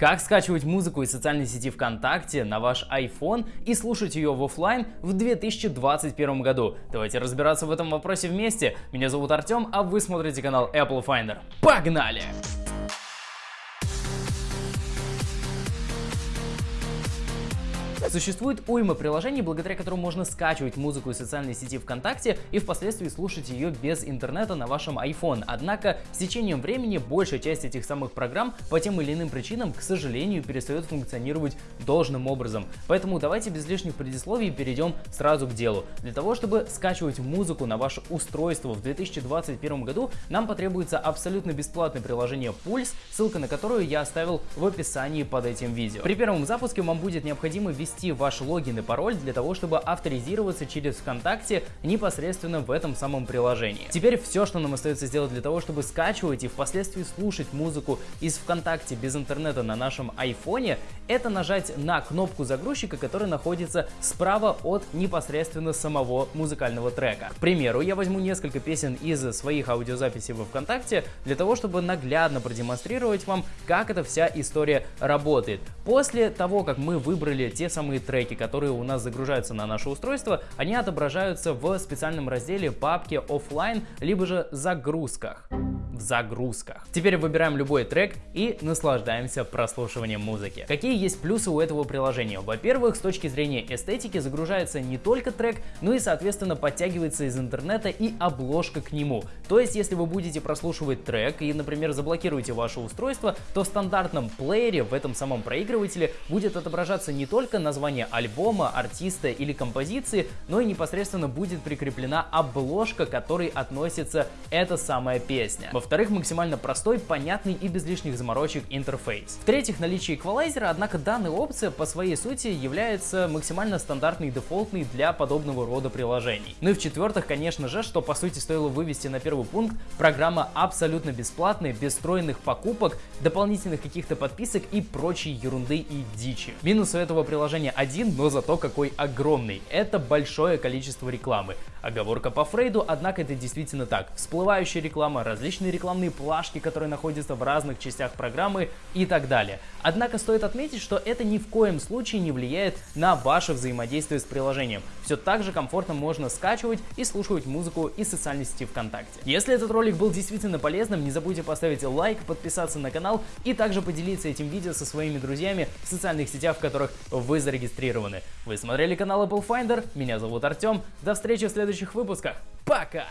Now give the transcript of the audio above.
Как скачивать музыку из социальной сети ВКонтакте на ваш iPhone и слушать ее в офлайн в 2021 году? Давайте разбираться в этом вопросе вместе. Меня зовут Артем, а вы смотрите канал Apple Finder. Погнали! Существует уйма приложений, благодаря которым можно скачивать музыку из социальной сети ВКонтакте и впоследствии слушать ее без интернета на вашем iPhone. Однако с течением времени большая часть этих самых программ по тем или иным причинам, к сожалению, перестает функционировать должным образом. Поэтому давайте без лишних предисловий перейдем сразу к делу. Для того, чтобы скачивать музыку на ваше устройство в 2021 году, нам потребуется абсолютно бесплатное приложение Pulse, ссылка на которую я оставил в описании под этим видео. При первом запуске вам будет необходимо ввести ввести ваш логин и пароль для того, чтобы авторизироваться через ВКонтакте непосредственно в этом самом приложении. Теперь все, что нам остается сделать для того, чтобы скачивать и впоследствии слушать музыку из ВКонтакте без интернета на нашем айфоне, это нажать на кнопку загрузчика, которая находится справа от непосредственно самого музыкального трека. К примеру, я возьму несколько песен из своих аудиозаписей во ВКонтакте для того, чтобы наглядно продемонстрировать вам, как эта вся история работает. После того, как мы выбрали те самые самые треки, которые у нас загружаются на наше устройство, они отображаются в специальном разделе папки офлайн, либо же загрузках в загрузках. Теперь выбираем любой трек и наслаждаемся прослушиванием музыки. Какие есть плюсы у этого приложения? Во-первых, с точки зрения эстетики загружается не только трек, но и соответственно подтягивается из интернета и обложка к нему. То есть, если вы будете прослушивать трек и, например, заблокируете ваше устройство, то в стандартном плеере в этом самом проигрывателе будет отображаться не только название альбома, артиста или композиции, но и непосредственно будет прикреплена обложка, к которой относится эта самая песня. Во-вторых, максимально простой, понятный и без лишних заморочек интерфейс. В-третьих, наличие эквалайзера, однако данная опция по своей сути является максимально стандартной и дефолтной для подобного рода приложений. Ну и в-четвертых, конечно же, что по сути стоило вывести на первый пункт, программа абсолютно бесплатная, без встроенных покупок, дополнительных каких-то подписок и прочей ерунды и дичи. Минус у этого приложения один, но зато какой огромный. Это большое количество рекламы. Оговорка по Фрейду, однако это действительно так. Всплывающая реклама, различные рекламные плашки, которые находятся в разных частях программы и так далее. Однако стоит отметить, что это ни в коем случае не влияет на ваше взаимодействие с приложением. Все так же комфортно можно скачивать и слушать музыку из социальной сети ВКонтакте. Если этот ролик был действительно полезным, не забудьте поставить лайк, подписаться на канал и также поделиться этим видео со своими друзьями в социальных сетях, в которых вы зарегистрированы. Вы смотрели канал Apple Finder, меня зовут Артем, до встречи в следующих выпусках, пока!